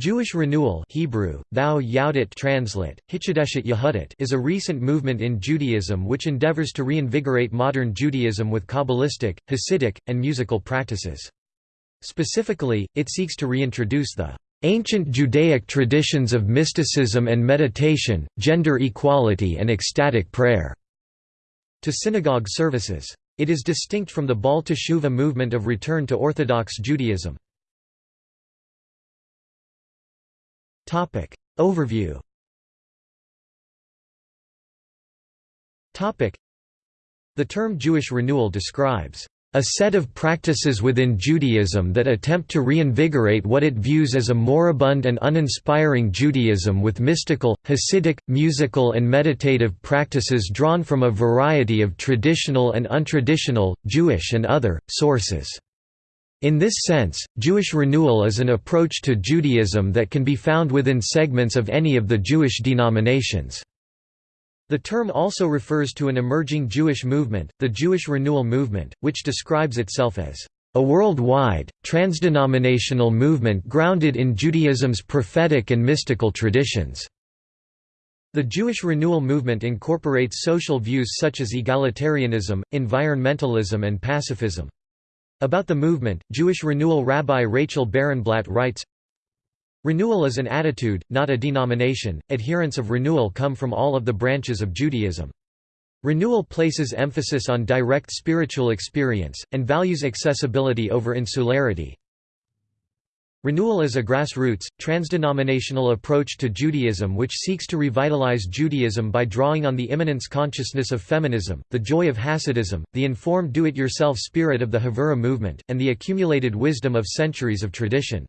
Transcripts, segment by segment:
Jewish renewal Hebrew, thou Yahudit translate, Yehudit is a recent movement in Judaism which endeavors to reinvigorate modern Judaism with Kabbalistic, Hasidic, and musical practices. Specifically, it seeks to reintroduce the ancient Judaic traditions of mysticism and meditation, gender equality and ecstatic prayer to synagogue services. It is distinct from the Baal movement of return to Orthodox Judaism. Overview Topic. The term Jewish renewal describes a set of practices within Judaism that attempt to reinvigorate what it views as a moribund and uninspiring Judaism with mystical, Hasidic, musical and meditative practices drawn from a variety of traditional and untraditional, Jewish and other, sources. In this sense, Jewish renewal is an approach to Judaism that can be found within segments of any of the Jewish denominations. The term also refers to an emerging Jewish movement, the Jewish Renewal Movement, which describes itself as a worldwide, transdenominational movement grounded in Judaism's prophetic and mystical traditions. The Jewish Renewal Movement incorporates social views such as egalitarianism, environmentalism and pacifism. About the movement, Jewish renewal Rabbi Rachel Barenblatt writes, Renewal is an attitude, not a denomination. Adherents of renewal come from all of the branches of Judaism. Renewal places emphasis on direct spiritual experience, and values accessibility over insularity. Renewal is a grassroots, transdenominational approach to Judaism which seeks to revitalize Judaism by drawing on the immanence consciousness of feminism, the joy of Hasidism, the informed do-it-yourself spirit of the Havurah movement, and the accumulated wisdom of centuries of tradition.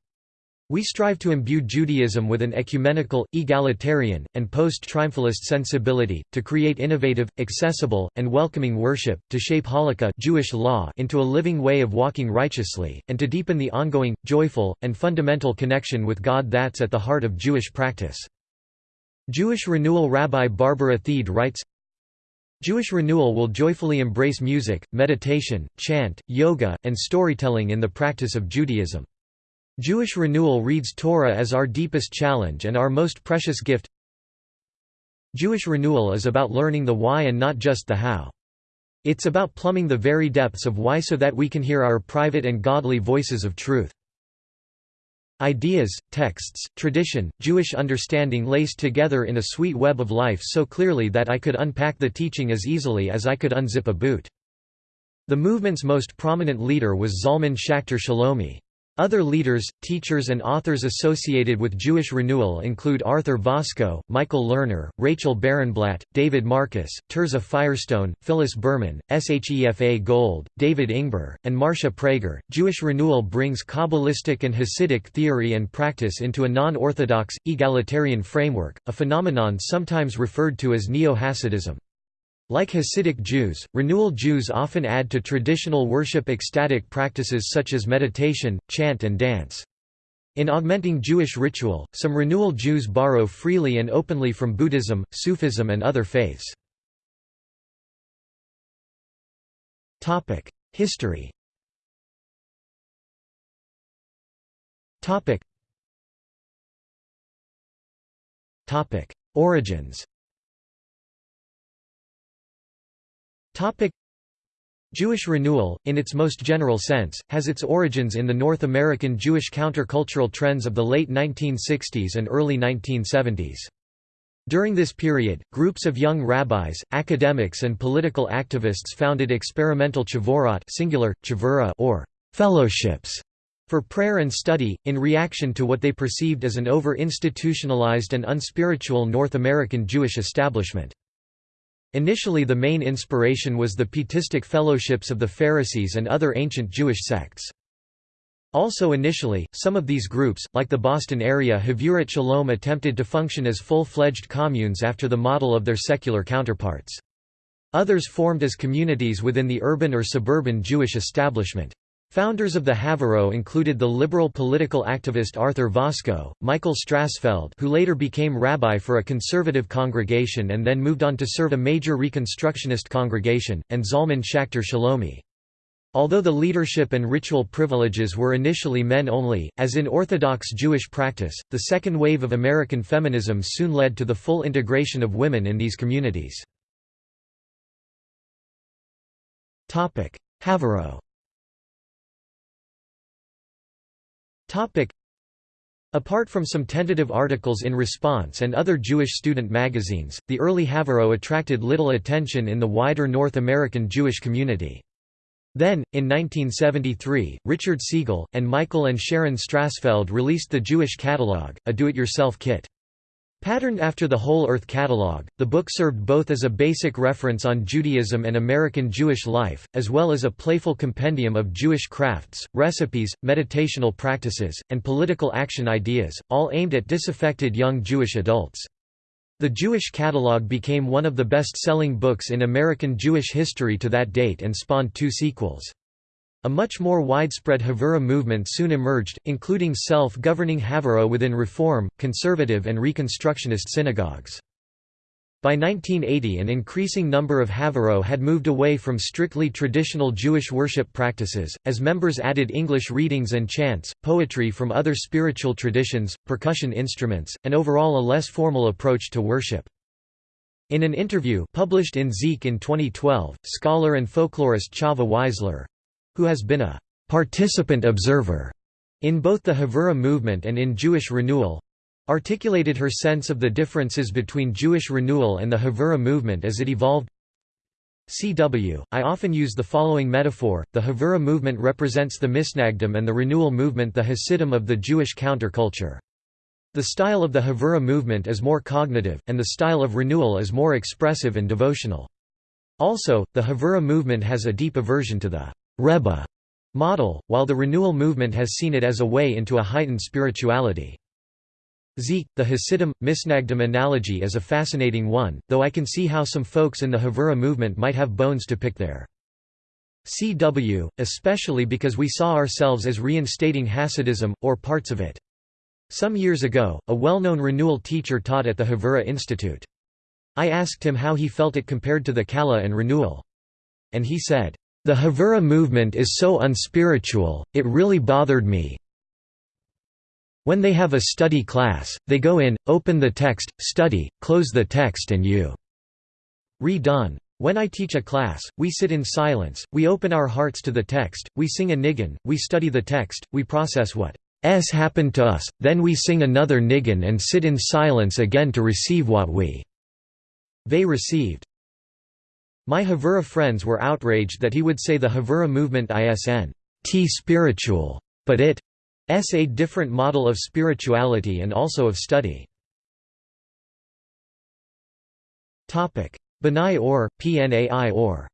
We strive to imbue Judaism with an ecumenical, egalitarian, and post-triumphalist sensibility, to create innovative, accessible, and welcoming worship, to shape halakha Jewish law into a living way of walking righteously, and to deepen the ongoing, joyful, and fundamental connection with God that's at the heart of Jewish practice. Jewish Renewal Rabbi Barbara Thiede writes, Jewish Renewal will joyfully embrace music, meditation, chant, yoga, and storytelling in the practice of Judaism. Jewish renewal reads Torah as our deepest challenge and our most precious gift Jewish renewal is about learning the why and not just the how. It's about plumbing the very depths of why so that we can hear our private and godly voices of truth. Ideas, texts, tradition, Jewish understanding laced together in a sweet web of life so clearly that I could unpack the teaching as easily as I could unzip a boot. The movement's most prominent leader was Zalman Schachter Shalomi. Other leaders, teachers and authors associated with Jewish renewal include Arthur Waskow, Michael Lerner, Rachel Barenblatt, David Markus, Tirzah Firestone, Phyllis Berman, Shefa Gold, David Ingber, and Marcia Prager. Jewish renewal brings Kabbalistic and Hasidic theory and practice into a non-orthodox, egalitarian framework, a phenomenon sometimes referred to as Neo-Hasidism. Like Hasidic Jews, renewal Jews often add to traditional worship ecstatic practices such as meditation, chant and dance. In augmenting Jewish ritual, some renewal Jews borrow freely and openly from Buddhism, Sufism and other faiths. History Origins Topic Jewish renewal, in its most general sense, has its origins in the North American Jewish countercultural trends of the late 1960s and early 1970s. During this period, groups of young rabbis, academics and political activists founded experimental chavorot singular, chavura or fellowships for prayer and study, in reaction to what they perceived as an over-institutionalized and unspiritual North American Jewish establishment. Initially the main inspiration was the Pietistic fellowships of the Pharisees and other ancient Jewish sects. Also initially, some of these groups, like the Boston area Havurat Shalom attempted to function as full-fledged communes after the model of their secular counterparts. Others formed as communities within the urban or suburban Jewish establishment. Founders of the Havurot included the liberal political activist Arthur Waskow, Michael Strassfeld who later became rabbi for a conservative congregation and then moved on to serve a major Reconstructionist congregation, and Zalman Schachter Shalomi. Although the leadership and ritual privileges were initially men only, as in Orthodox Jewish practice, the second wave of American feminism soon led to the full integration of women in these communities. Havurot Apart from some tentative articles in Response and other Jewish student magazines, the early Havurot attracted little attention in the wider North American Jewish community. Then, in 1973, Richard Siegel, and Michael and Sharon Strassfeld released the Jewish Catalog, a do-it-yourself kit. Patterned after the Whole Earth Catalog, the book served both as a basic reference on Judaism and American Jewish life, as well as a playful compendium of Jewish crafts, recipes, meditational practices, and political action ideas, all aimed at disaffected young Jewish adults. The Jewish Catalog became one of the best-selling books in American Jewish history to that date and spawned two sequels. A much more widespread Havura movement soon emerged, including self-governing Havurah within Reform, Conservative and Reconstructionist synagogues. By 1980 an increasing number of Havurot had moved away from strictly traditional Jewish worship practices, as members added English readings and chants, poetry from other spiritual traditions, percussion instruments, and overall a less formal approach to worship. In an interview published in Zeek in 2012, scholar and folklorist Chava Weissler—who has been a «participant observer» in both the Havura movement and in Jewish Renewal, articulated her sense of the differences between Jewish renewal and the Havura movement as it evolved CW, I often use the following metaphor, the Havura movement represents the Misnagdim and the renewal movement the Hasidim of the Jewish counterculture. The style of the Havura movement is more cognitive, and the style of renewal is more expressive and devotional. Also, the Havura movement has a deep aversion to the Rebbe model, while the renewal movement has seen it as a way into a heightened spirituality. Zeek, the Hasidim, Misnagdim analogy is a fascinating one, though I can see how some folks in the Havura movement might have bones to pick there. CW, especially because we saw ourselves as reinstating Hasidism, or parts of it. Some years ago, a well-known renewal teacher taught at the Havura Institute. I asked him how he felt it compared to the Kala and renewal. And he said, "...the Havura movement is so unspiritual, it really bothered me, when they have a study class, they go in, open the text, study, close the text and you read When I teach a class, we sit in silence, we open our hearts to the text, we sing a nigun, we study the text, we process what s happened to us, then we sing another nigun and sit in silence again to receive what we they received. My Havura friends were outraged that he would say the Havura movement isn t spiritual, but it S a different model of spirituality and also of study. B'nai Or, Pnai Or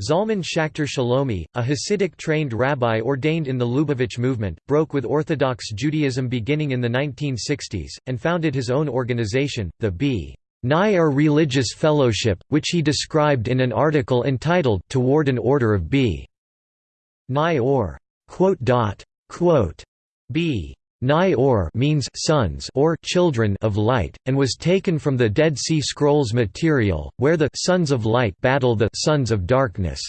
Zalman Schachter Shalomi, a Hasidic-trained rabbi ordained in the Lubavitch movement, broke with Orthodox Judaism beginning in the 1960s, and founded his own organization, the B. Nair er Religious Fellowship, which he described in an article entitled Toward an Order of B. Nai or B. Nai or means sons or children of light, and was taken from the Dead Sea Scrolls material, where the sons of light battle the sons of darkness.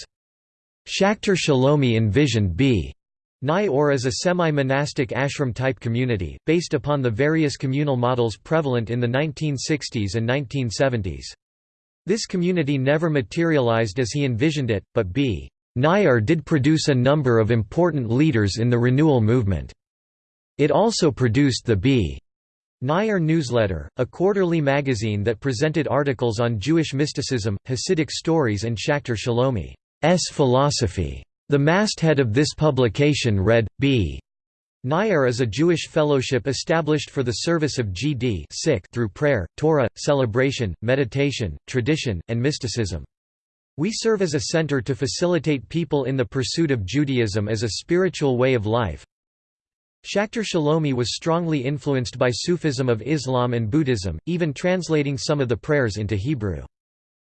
Schachter Shalomi envisioned B'nai Or is a semi-monastic ashram-type community, based upon the various communal models prevalent in the 1960s and 1970s. This community never materialized as he envisioned it, but B'nai Or did produce a number of important leaders in the renewal movement. It also produced the B'nai Or newsletter, a quarterly magazine that presented articles on Jewish mysticism, Hasidic stories and Schachter Shalomi's philosophy. The masthead of this publication read, B'nai Or is a Jewish fellowship established for the service of GD through prayer, Torah, celebration, meditation, tradition, and mysticism. We serve as a center to facilitate people in the pursuit of Judaism as a spiritual way of life. Schachter Shalomi was strongly influenced by Sufism of Islam and Buddhism, even translating some of the prayers into Hebrew.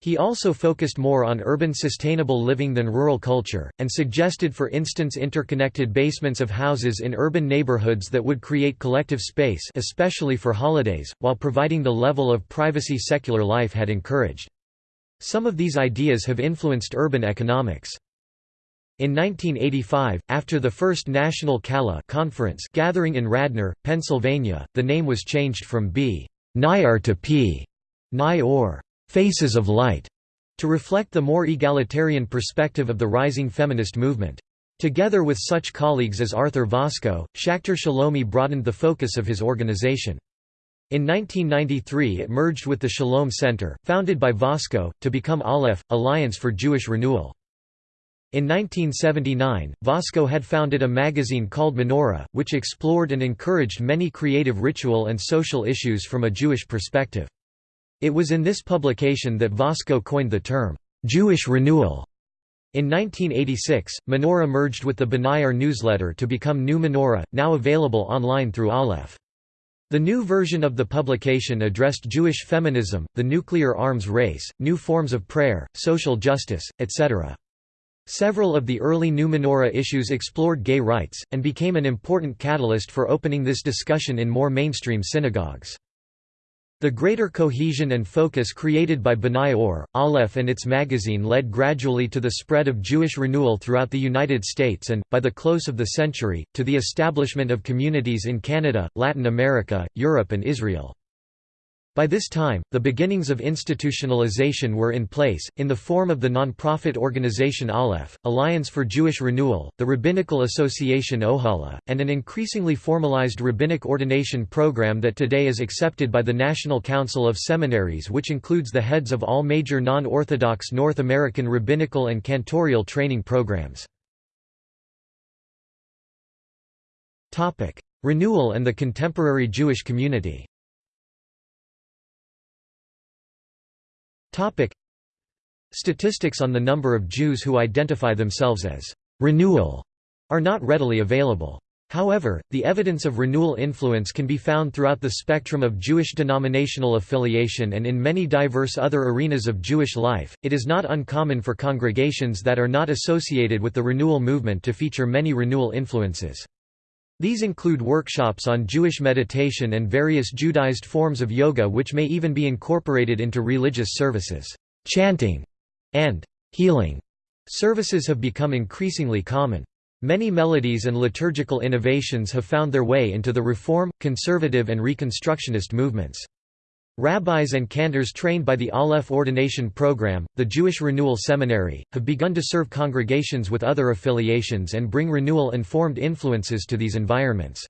He also focused more on urban sustainable living than rural culture, and suggested for instance interconnected basements of houses in urban neighborhoods that would create collective space especially for holidays, while providing the level of privacy secular life had encouraged. Some of these ideas have influenced urban economics. In 1985, after the first National Kala conference gathering in Radnor, Pennsylvania, the name was changed from B'nai Or to P. Nye or Faces of Light to reflect the more egalitarian perspective of the rising feminist movement. Together with such colleagues as Arthur Waskow, Schachter Shalomi broadened the focus of his organization. In 1993 it merged with the Shalom Center, founded by Waskow, to become Aleph, Alliance for Jewish Renewal. In 1979, Waskow had founded a magazine called Menorah, which explored and encouraged many creative ritual and social issues from a Jewish perspective. It was in this publication that Waskow coined the term, "'Jewish Renewal'". In 1986, Menorah merged with the B'nai Or newsletter to become New Menorah, now available online through Aleph. The new version of the publication addressed Jewish feminism, the nuclear arms race, new forms of prayer, social justice, etc. Several of the early New Menorah issues explored gay rights, and became an important catalyst for opening this discussion in more mainstream synagogues. The greater cohesion and focus created by B'nai Or, Aleph and its magazine led gradually to the spread of Jewish renewal throughout the United States and, by the close of the century, to the establishment of communities in Canada, Latin America, Europe and Israel. By this time, the beginnings of institutionalization were in place, in the form of the non-profit organization Aleph, Alliance for Jewish Renewal, the Rabbinical Association Ohala, and an increasingly formalized rabbinic ordination program that today is accepted by the National Council of Seminaries which includes the heads of all major non-Orthodox North American rabbinical and cantorial training programs. Renewal and the contemporary Jewish community Statistics on the number of Jews who identify themselves as «renewal» are not readily available. However, the evidence of renewal influence can be found throughout the spectrum of Jewish denominational affiliation and in many diverse other arenas of Jewish life. It is not uncommon for congregations that are not associated with the renewal movement to feature many renewal influences. These include workshops on Jewish meditation and various Judaized forms of yoga which may even be incorporated into religious services. Chanting and healing services have become increasingly common. Many melodies and liturgical innovations have found their way into the Reform, Conservative and Reconstructionist movements. Rabbis and cantors trained by the Aleph Ordination Program, the Jewish Renewal Seminary, have begun to serve congregations with other affiliations and bring renewal-informed influences to these environments.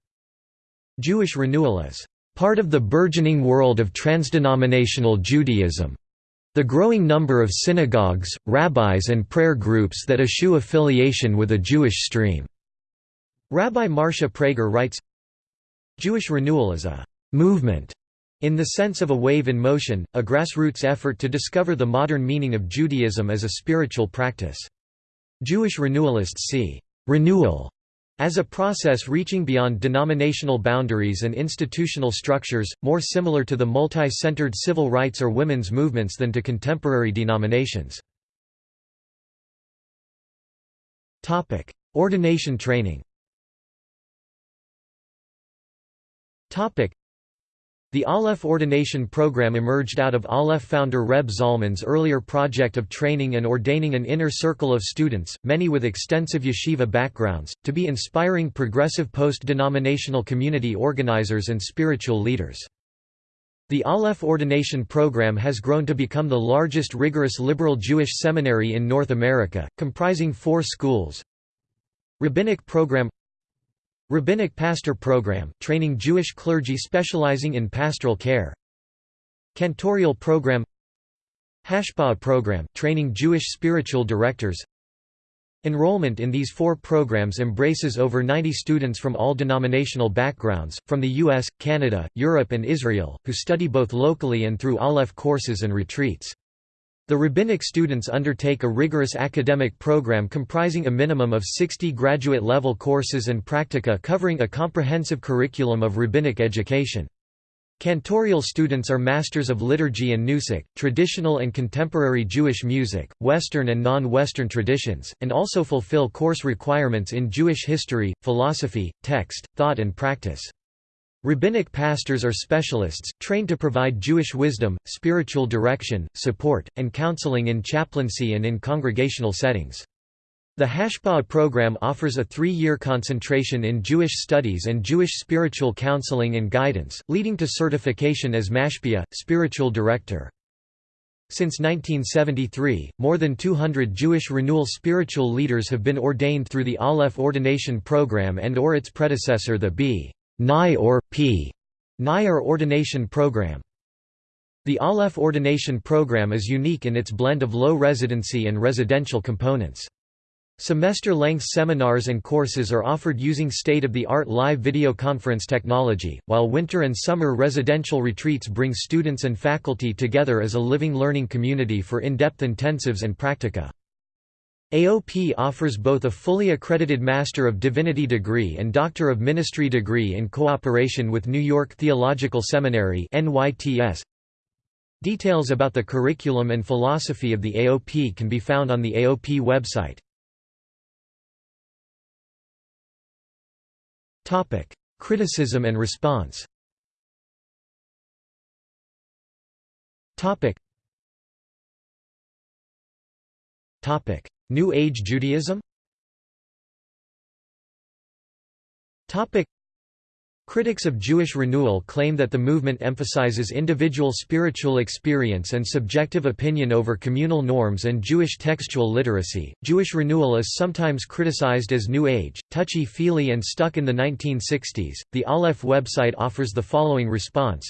Jewish renewal is part of the burgeoning world of transdenominational Judaism. The growing number of synagogues, rabbis and prayer groups that eschew affiliation with a Jewish stream. Rabbi Marcia Prager writes, Jewish renewal is a movement in the sense of a wave in motion, a grassroots effort to discover the modern meaning of Judaism as a spiritual practice. Jewish renewalists see renewal as a process reaching beyond denominational boundaries and institutional structures, more similar to the multi-centered civil rights or women's movements than to contemporary denominations. Ordination training the Aleph ordination program emerged out of Aleph founder Reb Zalman's earlier project of training and ordaining an inner circle of students, many with extensive yeshiva backgrounds, to be inspiring progressive post-denominational community organizers and spiritual leaders. The Aleph ordination program has grown to become the largest rigorous liberal Jewish seminary in North America, comprising four schools Rabbinic program Rabbinic Pastor Program, training Jewish clergy specializing in pastoral care. Cantorial Program. Hashpah Program, training Jewish spiritual directors. Enrollment in these four programs embraces over 90 students from all denominational backgrounds, from the US, Canada, Europe and Israel, who study both locally and through Aleph courses and retreats. The rabbinic students undertake a rigorous academic program comprising a minimum of 60 graduate-level courses and practica covering a comprehensive curriculum of rabbinic education. Cantorial students are masters of liturgy and nusach, traditional and contemporary Jewish music, Western and non-Western traditions, and also fulfill course requirements in Jewish history, philosophy, text, thought and practice. Rabbinic pastors are specialists, trained to provide Jewish wisdom, spiritual direction, support, and counseling in chaplaincy and in congregational settings. The Hashpah program offers a three-year concentration in Jewish studies and Jewish spiritual counseling and guidance, leading to certification as mashpia, spiritual director. Since 1973, more than 200 Jewish renewal spiritual leaders have been ordained through the Aleph ordination program and or its predecessor the B. Nai or P'nai Or ordination program. The Aleph ordination program is unique in its blend of low residency and residential components. Semester-length seminars and courses are offered using state-of-the-art live video conference technology, while winter and summer residential retreats bring students and faculty together as a living learning community for in-depth intensives and practica. AOP offers both a fully accredited Master of Divinity degree and Doctor of Ministry degree in cooperation with New York Theological Seminary. Details about the curriculum and philosophy of the AOP can be found on the AOP website. Criticism and response. Topic. New Age Judaism. Critics of Jewish renewal claim that the movement emphasizes individual spiritual experience and subjective opinion over communal norms and Jewish textual literacy. Jewish renewal is sometimes criticized as New Age, touchy feely, and stuck in the 1960s. The Aleph website offers the following response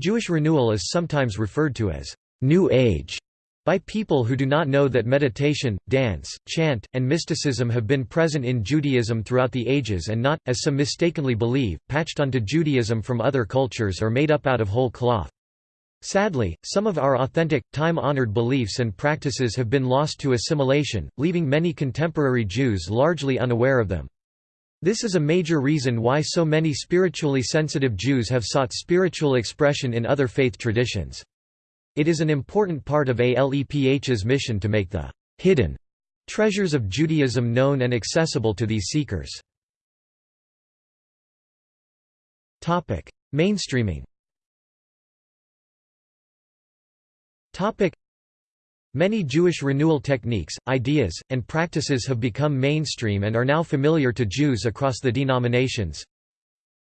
Jewish renewal is sometimes referred to as New Age by people who do not know that meditation, dance, chant, and mysticism have been present in Judaism throughout the ages and not, as some mistakenly believe, patched onto Judaism from other cultures or made up out of whole cloth. Sadly, some of our authentic, time-honored beliefs and practices have been lost to assimilation, leaving many contemporary Jews largely unaware of them. This is a major reason why so many spiritually sensitive Jews have sought spiritual expression in other faith traditions. It is an important part of ALEPH's mission to make the hidden treasures of Judaism known and accessible to these seekers. Mainstreaming Many Jewish renewal techniques, ideas, and practices have become mainstream and are now familiar to Jews across the denominations.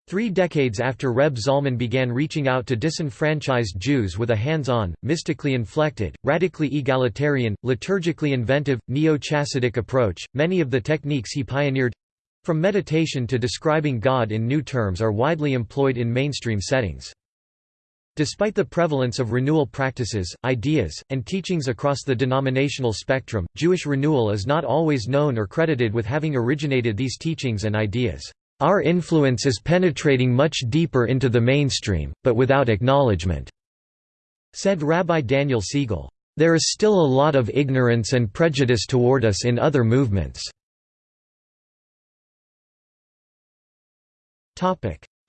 Three decades after Reb Zalman began reaching out to disenfranchised Jews with a hands-on, mystically inflected, radically egalitarian, liturgically inventive, neo-Chassidic approach, many of the techniques he pioneered—from meditation to describing God in new terms are widely employed in mainstream settings. Despite the prevalence of renewal practices, ideas, and teachings across the denominational spectrum, Jewish renewal is not always known or credited with having originated these teachings and ideas. Our influence is penetrating much deeper into the mainstream, but without acknowledgement," said Rabbi Daniel Siegel. There is still a lot of ignorance and prejudice toward us in other movements.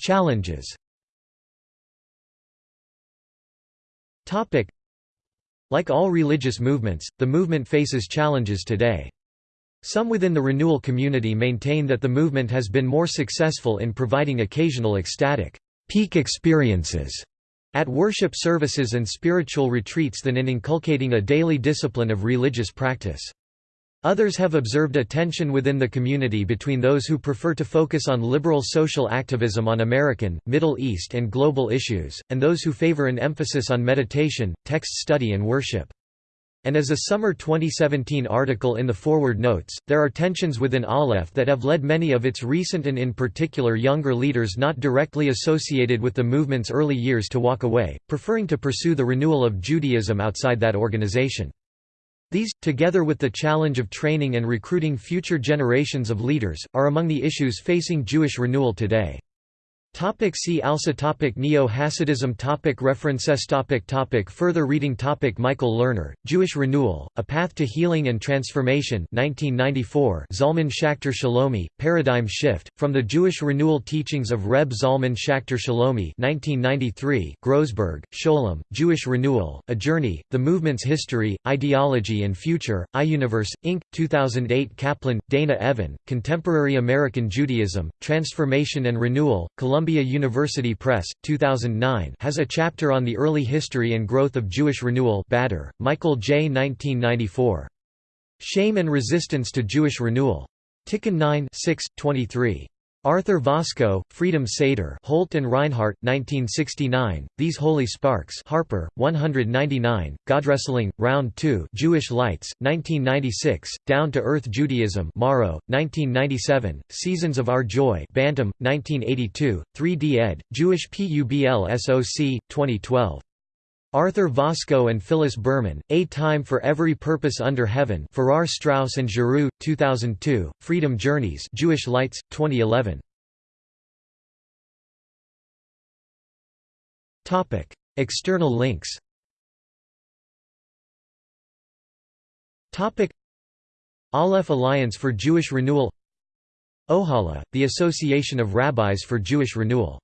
Challenges Like all religious movements, the movement faces challenges today. Some within the renewal community maintain that the movement has been more successful in providing occasional ecstatic peak experiences at worship services and spiritual retreats than in inculcating a daily discipline of religious practice. Others have observed a tension within the community between those who prefer to focus on liberal social activism on American, Middle East and global issues, and those who favor an emphasis on meditation, text study and worship. And as a summer 2017 article in the forward notes, there are tensions within Aleph that have led many of its recent and in particular younger leaders not directly associated with the movement's early years to walk away, preferring to pursue the renewal of Judaism outside that organization. These, together with the challenge of training and recruiting future generations of leaders, are among the issues facing Jewish renewal today. Topic see also topic Neo-Hasidism topic References topic topic Further reading topic Michael Lerner, Jewish Renewal, A Path to Healing and Transformation 1994 Zalman Schachter Shalomi, Paradigm Shift, From the Jewish Renewal Teachings of Reb Zalman Schachter Shalomi 1993 Grossberg, Sholem, Jewish Renewal, A Journey, The Movement's History, Ideology and Future, iUniverse, Inc., 2008 Kaplan, Dana Evan, Contemporary American Judaism, Transformation and Renewal, Columbia Columbia University Press, 2009 has a chapter on the early history and growth of Jewish renewal Bader, Michael J. 1994. Shame and Resistance to Jewish Renewal. Tikkun 9 6, 23. Arthur Waskow, Freedom Seder Holt and Rinehart, 1969, These Holy Sparks Harper, 199, Godwrestling, Round 2 Jewish Lights, 1996, Down to Earth Judaism Morrow, 1997, Seasons of Our Joy Bantam, 1982, 3D ed., Jewish PUBL SOC, 2012. Arthur Waskow and Phyllis Berman, A Time for Every Purpose Under Heaven Farrar Straus and Giroux, 2002, Freedom Journeys Jewish Lights, 2011. External links. Aleph Alliance for Jewish Renewal. Ohala, the Association of Rabbis for Jewish Renewal